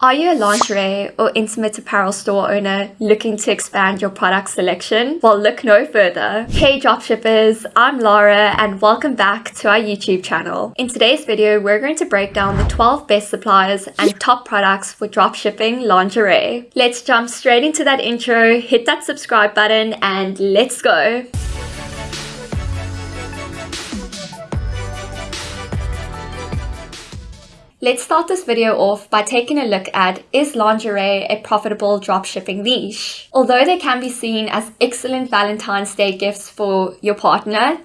Are you a lingerie or intimate apparel store owner looking to expand your product selection? Well, look no further. Hey dropshippers, I'm Laura and welcome back to our YouTube channel. In today's video, we're going to break down the 12 best suppliers and top products for dropshipping lingerie. Let's jump straight into that intro, hit that subscribe button and let's go. Let's start this video off by taking a look at is lingerie a profitable dropshipping niche? Although they can be seen as excellent Valentine's Day gifts for your partner,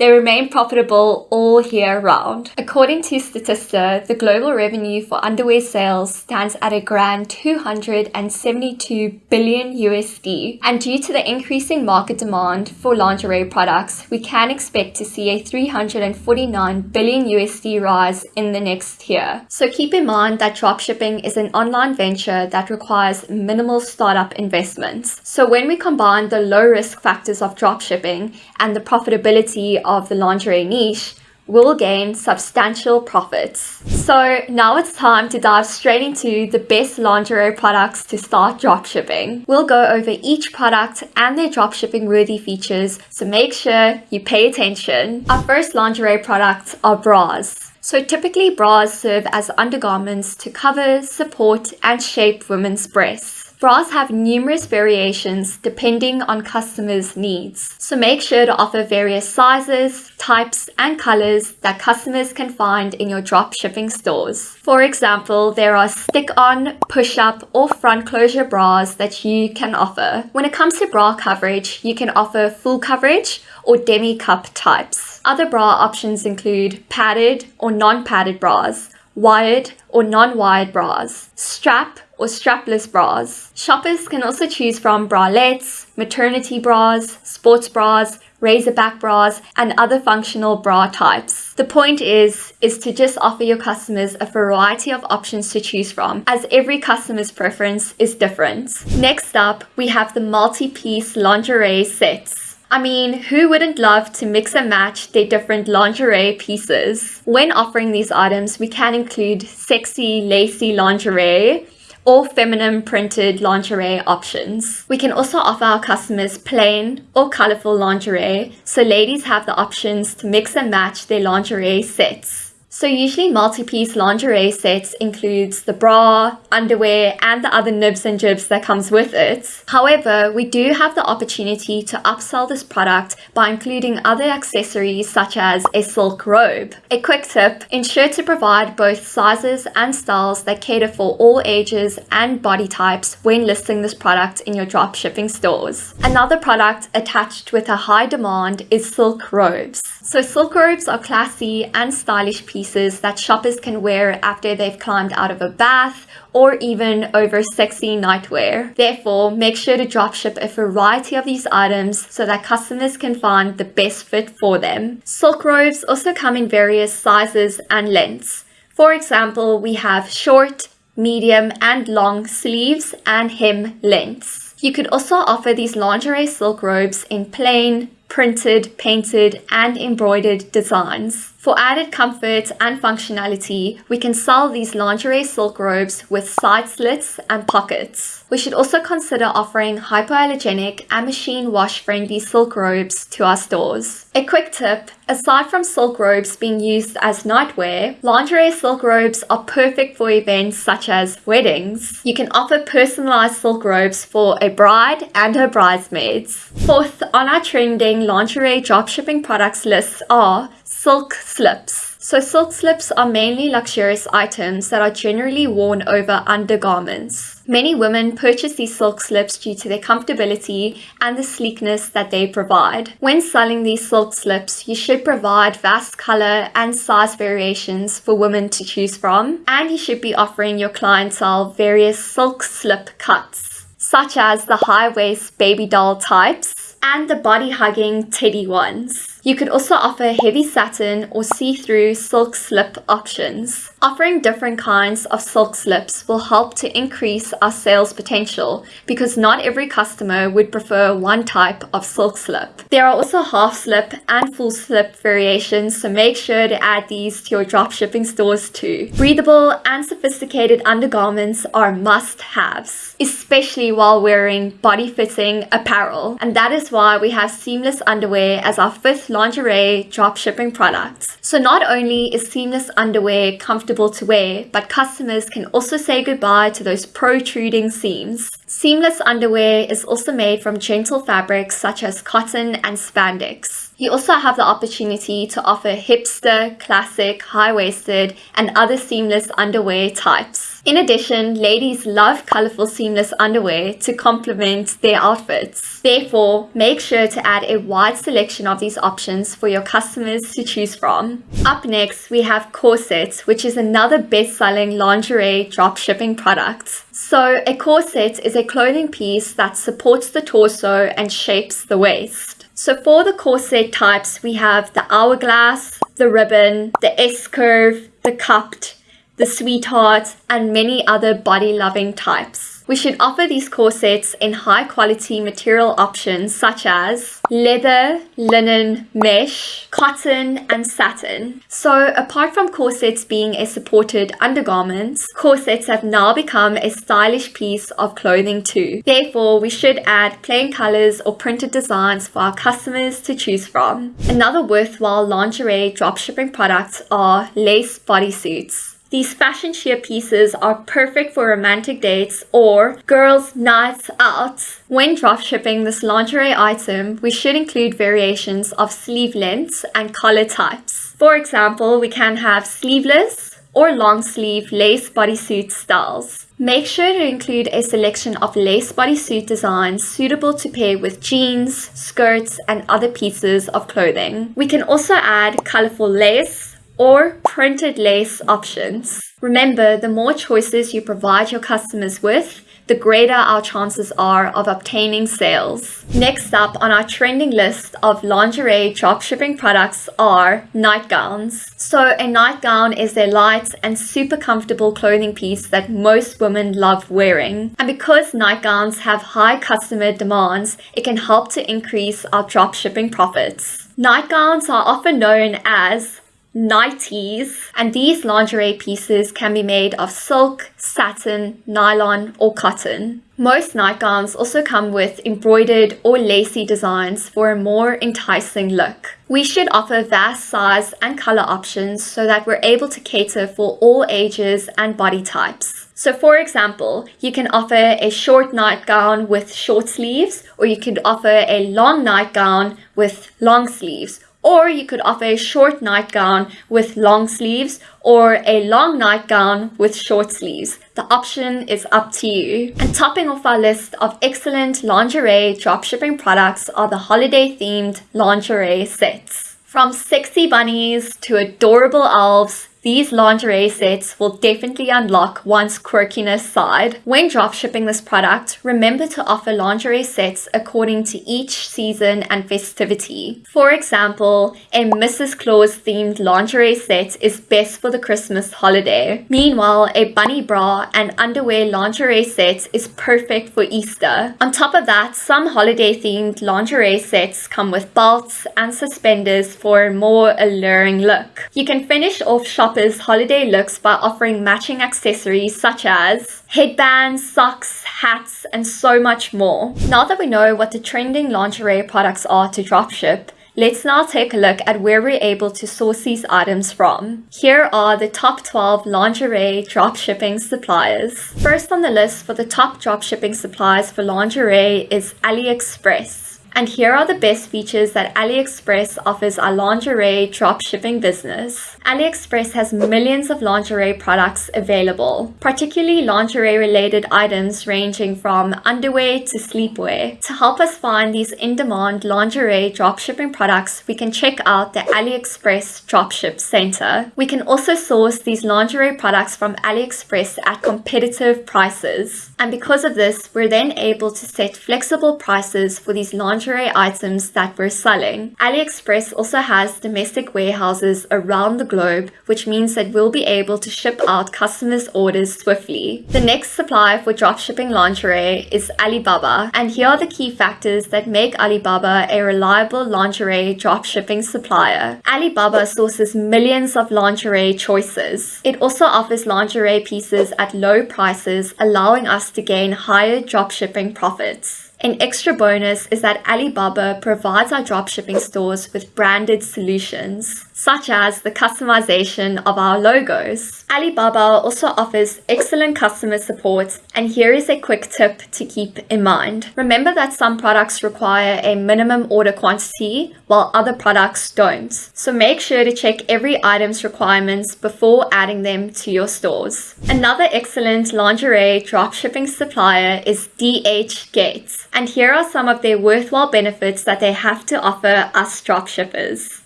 they remain profitable all year round. According to Statista, the global revenue for underwear sales stands at a grand 272 billion USD. And due to the increasing market demand for lingerie products, we can expect to see a 349 billion USD rise in the next year. So keep in mind that dropshipping is an online venture that requires minimal startup investments. So when we combine the low risk factors of dropshipping and the profitability of the lingerie niche will gain substantial profits. So now it's time to dive straight into the best lingerie products to start dropshipping. We'll go over each product and their dropshipping worthy features, so make sure you pay attention. Our first lingerie products are bras. So typically bras serve as undergarments to cover, support and shape women's breasts. Bras have numerous variations depending on customers' needs, so make sure to offer various sizes, types, and colors that customers can find in your drop shipping stores. For example, there are stick-on, push-up, or front closure bras that you can offer. When it comes to bra coverage, you can offer full coverage or demi-cup types. Other bra options include padded or non-padded bras, wired or non-wired bras, strap or strapless bras. Shoppers can also choose from bralettes, maternity bras, sports bras, razorback bras, and other functional bra types. The point is, is to just offer your customers a variety of options to choose from, as every customer's preference is different. Next up, we have the multi-piece lingerie sets. I mean, who wouldn't love to mix and match their different lingerie pieces? When offering these items, we can include sexy, lacy lingerie, or feminine printed lingerie options. We can also offer our customers plain or colorful lingerie, so ladies have the options to mix and match their lingerie sets. So usually multi-piece lingerie sets includes the bra, underwear, and the other nibs and jibs that comes with it. However, we do have the opportunity to upsell this product by including other accessories such as a silk robe. A quick tip, ensure to provide both sizes and styles that cater for all ages and body types when listing this product in your drop shipping stores. Another product attached with a high demand is silk robes. So silk robes are classy and stylish pieces that shoppers can wear after they've climbed out of a bath or even over sexy nightwear. Therefore, make sure to dropship a variety of these items so that customers can find the best fit for them. Silk robes also come in various sizes and lengths. For example, we have short, medium and long sleeves and hem lengths. You could also offer these lingerie silk robes in plain, printed, painted and embroidered designs. For added comfort and functionality, we can sell these lingerie silk robes with side slits and pockets. We should also consider offering hypoallergenic and machine wash friendly silk robes to our stores. A quick tip, aside from silk robes being used as nightwear, lingerie silk robes are perfect for events such as weddings. You can offer personalized silk robes for a bride and her bridesmaids. Fourth on our trending lingerie dropshipping products list are silk slips. So silk slips are mainly luxurious items that are generally worn over undergarments. Many women purchase these silk slips due to their comfortability and the sleekness that they provide. When selling these silk slips, you should provide vast color and size variations for women to choose from, and you should be offering your clientele various silk slip cuts, such as the high waist baby doll types and the body hugging teddy ones. You could also offer heavy satin or see-through silk slip options. Offering different kinds of silk slips will help to increase our sales potential because not every customer would prefer one type of silk slip. There are also half slip and full slip variations, so make sure to add these to your dropshipping stores too. Breathable and sophisticated undergarments are must-haves, especially while wearing body-fitting apparel. And that is why we have seamless underwear as our fifth lingerie dropshipping product. So not only is seamless underwear comfortable to wear, but customers can also say goodbye to those protruding seams. Seamless underwear is also made from gentle fabrics such as cotton and spandex. You also have the opportunity to offer hipster, classic, high-waisted, and other seamless underwear types. In addition, ladies love colorful seamless underwear to complement their outfits. Therefore, make sure to add a wide selection of these options for your customers to choose from. Up next, we have corsets, which is another best-selling lingerie dropshipping product. So, a corset is a clothing piece that supports the torso and shapes the waist. So for the corset types, we have the hourglass, the ribbon, the S-curve, the cupped, the sweethearts, and many other body-loving types. We should offer these corsets in high quality material options such as leather, linen, mesh, cotton, and satin. So apart from corsets being a supported undergarment, corsets have now become a stylish piece of clothing too. Therefore, we should add plain colors or printed designs for our customers to choose from. Another worthwhile lingerie dropshipping products are lace bodysuits. These fashion sheer pieces are perfect for romantic dates or girls' nights out. When dropshipping this lingerie item, we should include variations of sleeve lengths and collar types. For example, we can have sleeveless or long sleeve lace bodysuit styles. Make sure to include a selection of lace bodysuit designs suitable to pair with jeans, skirts, and other pieces of clothing. We can also add colorful lace, or printed lace options. Remember, the more choices you provide your customers with, the greater our chances are of obtaining sales. Next up on our trending list of lingerie dropshipping products are nightgowns. So a nightgown is a light and super comfortable clothing piece that most women love wearing. And because nightgowns have high customer demands, it can help to increase our dropshipping profits. Nightgowns are often known as nighties and these lingerie pieces can be made of silk, satin, nylon or cotton. Most nightgowns also come with embroidered or lacy designs for a more enticing look. We should offer vast size and color options so that we're able to cater for all ages and body types. So for example, you can offer a short nightgown with short sleeves or you could offer a long nightgown with long sleeves or you could offer a short nightgown with long sleeves or a long nightgown with short sleeves. The option is up to you. And topping off our list of excellent lingerie dropshipping products are the holiday themed lingerie sets. From sexy bunnies to adorable elves these lingerie sets will definitely unlock one's quirkiness side. When dropshipping this product, remember to offer lingerie sets according to each season and festivity. For example, a Mrs. Claus themed lingerie set is best for the Christmas holiday. Meanwhile, a bunny bra and underwear lingerie set is perfect for Easter. On top of that, some holiday themed lingerie sets come with belts and suspenders for a more alluring look. You can finish off shopping shoppers' holiday looks by offering matching accessories such as headbands, socks, hats, and so much more. Now that we know what the trending lingerie products are to dropship, Let's now take a look at where we're able to source these items from. Here are the top 12 lingerie dropshipping suppliers. First on the list for the top dropshipping suppliers for lingerie is AliExpress. And here are the best features that AliExpress offers our lingerie dropshipping business. AliExpress has millions of lingerie products available, particularly lingerie related items ranging from underwear to sleepwear. To help us find these in-demand lingerie dropshipping products, we can check out the AliExpress Dropship Center. We can also source these lingerie products from AliExpress at competitive prices. And because of this, we're then able to set flexible prices for these lingerie lingerie items that we're selling. AliExpress also has domestic warehouses around the globe, which means that we'll be able to ship out customers' orders swiftly. The next supplier for dropshipping lingerie is Alibaba, and here are the key factors that make Alibaba a reliable lingerie dropshipping supplier. Alibaba sources millions of lingerie choices. It also offers lingerie pieces at low prices, allowing us to gain higher dropshipping profits. An extra bonus is that Alibaba provides our dropshipping stores with branded solutions, such as the customization of our logos. Alibaba also offers excellent customer support, and here is a quick tip to keep in mind. Remember that some products require a minimum order quantity, while other products don't. So make sure to check every item's requirements before adding them to your stores. Another excellent lingerie dropshipping supplier is DH Gates and here are some of their worthwhile benefits that they have to offer us dropshippers.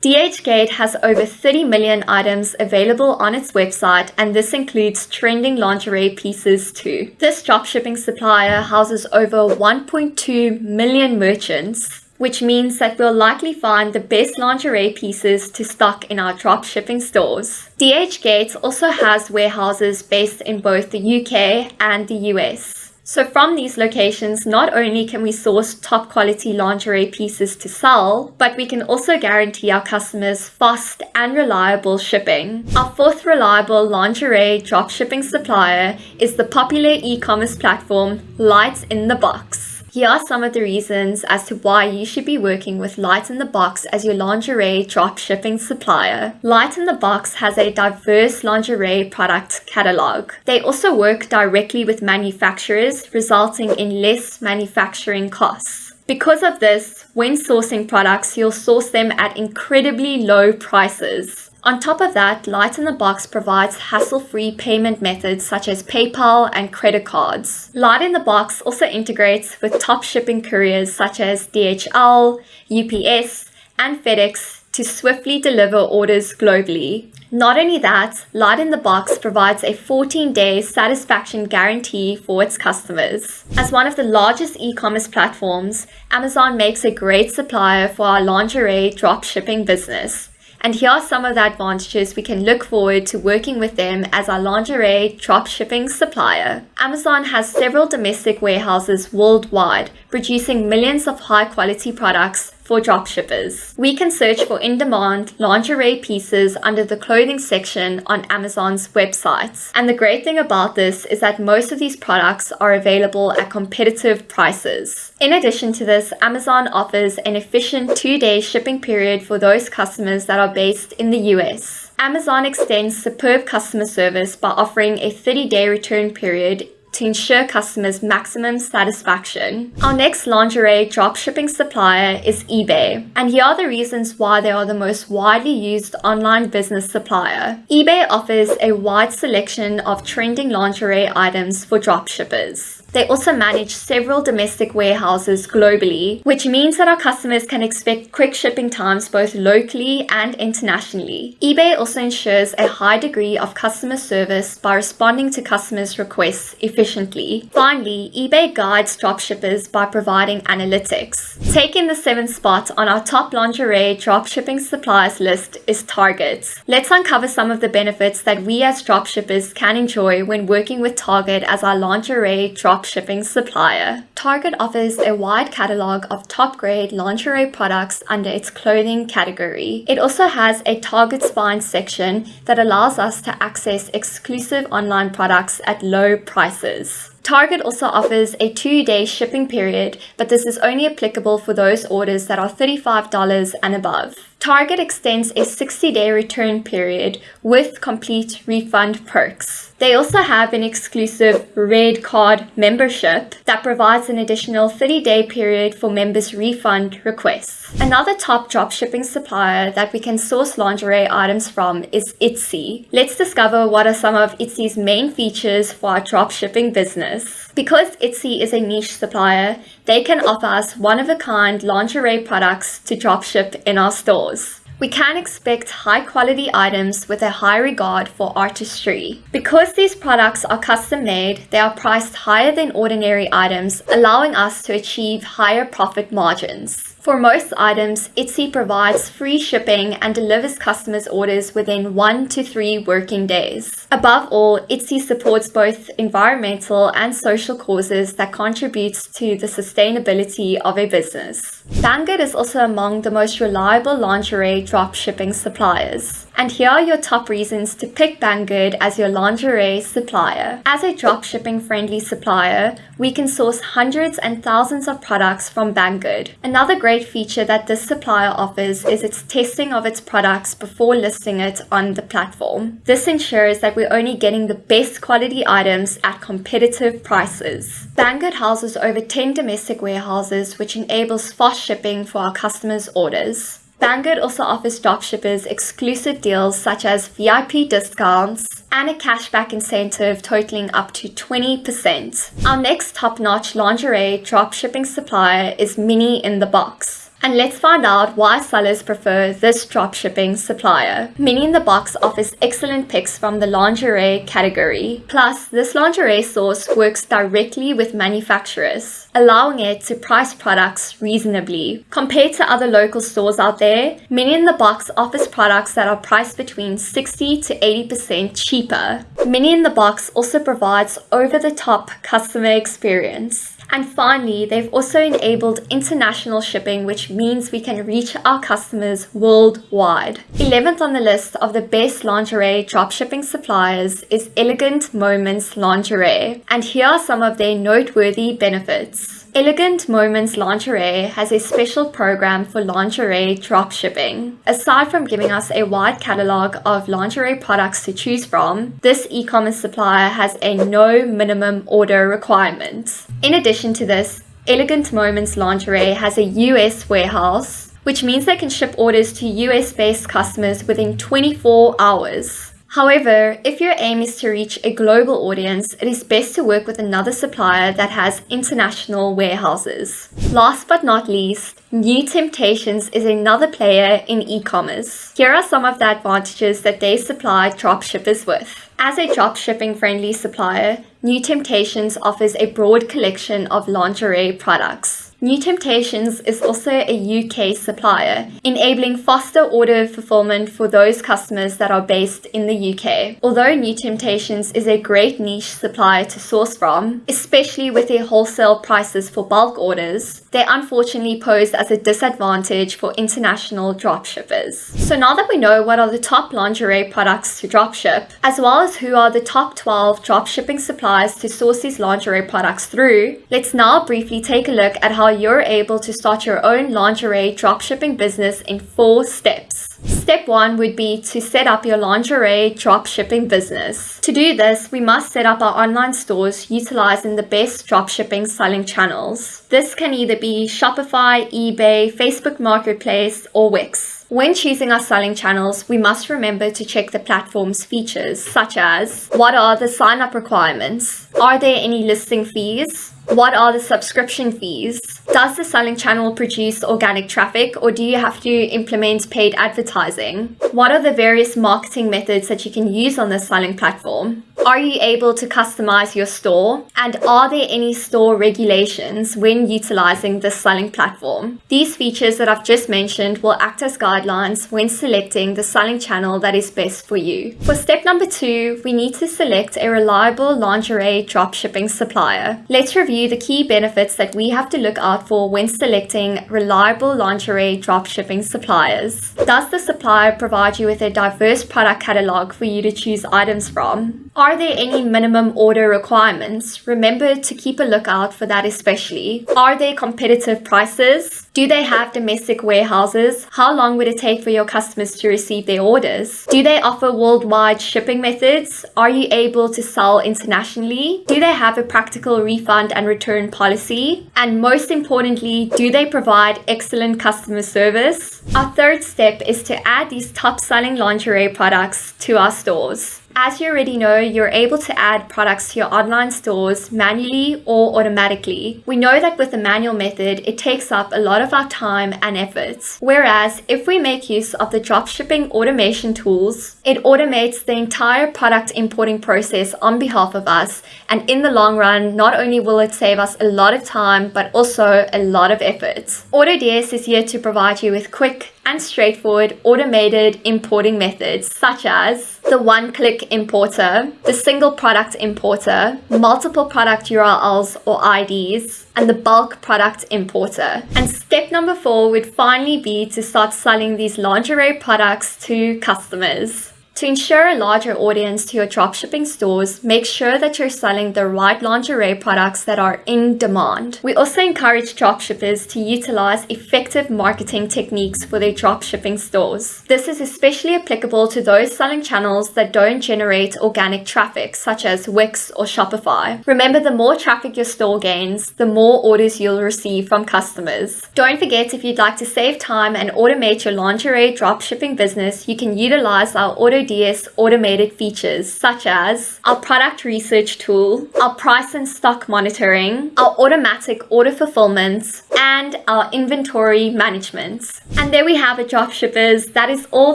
DHgate has over 30 million items available on its website and this includes trending lingerie pieces too. This dropshipping supplier houses over 1.2 million merchants which means that we'll likely find the best lingerie pieces to stock in our dropshipping stores. DHgate also has warehouses based in both the UK and the US. So from these locations, not only can we source top quality lingerie pieces to sell, but we can also guarantee our customers fast and reliable shipping. Our fourth reliable lingerie dropshipping supplier is the popular e-commerce platform Lights in the Box. Here are some of the reasons as to why you should be working with Light in the Box as your lingerie drop shipping supplier. Light in the Box has a diverse lingerie product catalog. They also work directly with manufacturers, resulting in less manufacturing costs. Because of this, when sourcing products, you'll source them at incredibly low prices. On top of that, Light in the Box provides hassle-free payment methods such as PayPal and credit cards. Light in the Box also integrates with top shipping couriers such as DHL, UPS, and FedEx to swiftly deliver orders globally. Not only that, Light in the Box provides a 14-day satisfaction guarantee for its customers. As one of the largest e-commerce platforms, Amazon makes a great supplier for our lingerie dropshipping business. And here are some of the advantages we can look forward to working with them as our lingerie drop shipping supplier. Amazon has several domestic warehouses worldwide, producing millions of high quality products for dropshippers. We can search for in-demand lingerie pieces under the clothing section on Amazon's websites. And the great thing about this is that most of these products are available at competitive prices. In addition to this, Amazon offers an efficient two-day shipping period for those customers that are based in the US. Amazon extends superb customer service by offering a 30-day return period to ensure customers maximum satisfaction. Our next lingerie dropshipping supplier is eBay, and here are the reasons why they are the most widely used online business supplier. eBay offers a wide selection of trending lingerie items for dropshippers. They also manage several domestic warehouses globally, which means that our customers can expect quick shipping times both locally and internationally. eBay also ensures a high degree of customer service by responding to customers' requests efficiently. Finally, eBay guides dropshippers by providing analytics. Taking the seventh spot on our top lingerie dropshipping suppliers list is Target. Let's uncover some of the benefits that we as dropshippers can enjoy when working with Target as our lingerie drop dropshipping supplier. Target offers a wide catalog of top-grade lingerie products under its clothing category. It also has a Target Spine section that allows us to access exclusive online products at low prices. Target also offers a two-day shipping period, but this is only applicable for those orders that are $35 and above. Target extends a 60-day return period with complete refund perks. They also have an exclusive Red Card membership that provides an additional 30-day period for members' refund requests. Another top dropshipping supplier that we can source lingerie items from is Etsy. Let's discover what are some of Etsy's main features for our dropshipping business. Because Etsy is a niche supplier, they can offer us one-of-a-kind lingerie products to dropship in our stores. we can expect high quality items with a high regard for artistry. Because these products are custom made, they are priced higher than ordinary items, allowing us to achieve higher profit margins. For most items, Etsy provides free shipping and delivers customers' orders within one to three working days. Above all, Etsy supports both environmental and social causes that contributes to the sustainability of a business. Banggood is also among the most reliable lingerie dropshipping suppliers. And here are your top reasons to pick Banggood as your lingerie supplier. As a dropshipping friendly supplier, we can source hundreds and thousands of products from Banggood. Another great feature that this supplier offers is its testing of its products before listing it on the platform. This ensures that we're only getting the best quality items at competitive prices. Banggood houses over 10 domestic warehouses which enables fast shipping for our customers' orders. Banggood also offers dropshippers exclusive deals such as VIP discounts and a cashback incentive totaling up to 20%. Our next top-notch lingerie dropshipping supplier is Mini in the Box. And let's find out why sellers prefer this dropshipping supplier. Mini in the Box offers excellent picks from the lingerie category. Plus, this lingerie source works directly with manufacturers, allowing it to price products reasonably. Compared to other local stores out there, Mini in the Box offers products that are priced between 60 to 80% cheaper. Mini in the Box also provides over-the-top customer experience. And finally, they've also enabled international shipping, which means we can reach our customers worldwide. 11th on the list of the best lingerie dropshipping suppliers is Elegant Moments Lingerie. And here are some of their noteworthy benefits. Elegant Moments Lingerie has a special program for lingerie dropshipping. Aside from giving us a wide catalog of lingerie products to choose from, this e-commerce supplier has a no minimum order requirement. In addition to this, Elegant Moments Lingerie has a US warehouse, which means they can ship orders to US based customers within 24 hours. However, if your aim is to reach a global audience, it is best to work with another supplier that has international warehouses. Last but not least, New Temptations is another player in e-commerce. Here are some of the advantages that they supply dropshippers with. As a dropshipping friendly supplier, New Temptations offers a broad collection of lingerie products. New Temptations is also a UK supplier, enabling faster order fulfillment for those customers that are based in the UK. Although New Temptations is a great niche supplier to source from, especially with their wholesale prices for bulk orders, they unfortunately pose as a disadvantage for international dropshippers. So now that we know what are the top lingerie products to dropship, as well as who are the top 12 dropshipping suppliers to source these lingerie products through, let's now briefly take a look at how you're able to start your own lingerie dropshipping business in four steps. Step one would be to set up your lingerie dropshipping business. To do this, we must set up our online stores utilizing the best dropshipping selling channels. This can either be Shopify, eBay, Facebook Marketplace, or Wix. When choosing our selling channels, we must remember to check the platform's features, such as what are the sign up requirements? Are there any listing fees? What are the subscription fees? Does the selling channel produce organic traffic or do you have to implement paid advertising? What are the various marketing methods that you can use on the selling platform? Are you able to customize your store? And are there any store regulations when utilizing the selling platform? These features that I've just mentioned will act as guidelines when selecting the selling channel that is best for you. For step number two, we need to select a reliable lingerie dropshipping supplier. Let's review the key benefits that we have to look out for when selecting reliable lingerie dropshipping suppliers. Does the supplier provide you with a diverse product catalog for you to choose items from? Are there any minimum order requirements? Remember to keep a lookout for that especially. Are there competitive prices? Do they have domestic warehouses? How long would it take for your customers to receive their orders? Do they offer worldwide shipping methods? Are you able to sell internationally? Do they have a practical refund and return policy? And most importantly, do they provide excellent customer service? Our third step is to add these top selling lingerie products to our stores. As you already know, you're able to add products to your online stores manually or automatically. We know that with the manual method, it takes up a lot of our time and efforts. Whereas if we make use of the dropshipping automation tools, it automates the entire product importing process on behalf of us. And in the long run, not only will it save us a lot of time, but also a lot of effort. AutoDS is here to provide you with quick and straightforward automated importing methods such as the one-click importer, the single product importer, multiple product URLs or IDs, and the bulk product importer. And step number four would finally be to start selling these lingerie products to customers. To ensure a larger audience to your dropshipping stores, make sure that you're selling the right lingerie products that are in demand. We also encourage dropshippers to utilize effective marketing techniques for their dropshipping stores. This is especially applicable to those selling channels that don't generate organic traffic, such as Wix or Shopify. Remember, the more traffic your store gains, the more orders you'll receive from customers. Don't forget, if you'd like to save time and automate your lingerie dropshipping business, you can utilize our auto Automated features such as our product research tool, our price and stock monitoring, our automatic order fulfillment, and our inventory management. And there we have it, dropshippers. That is all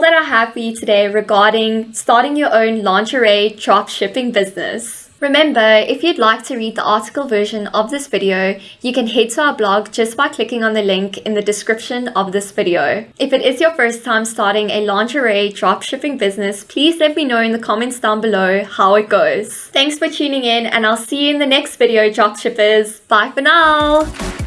that I have for you today regarding starting your own lingerie dropshipping business. Remember, if you'd like to read the article version of this video, you can head to our blog just by clicking on the link in the description of this video. If it is your first time starting a lingerie dropshipping business, please let me know in the comments down below how it goes. Thanks for tuning in and I'll see you in the next video, dropshippers. Bye for now!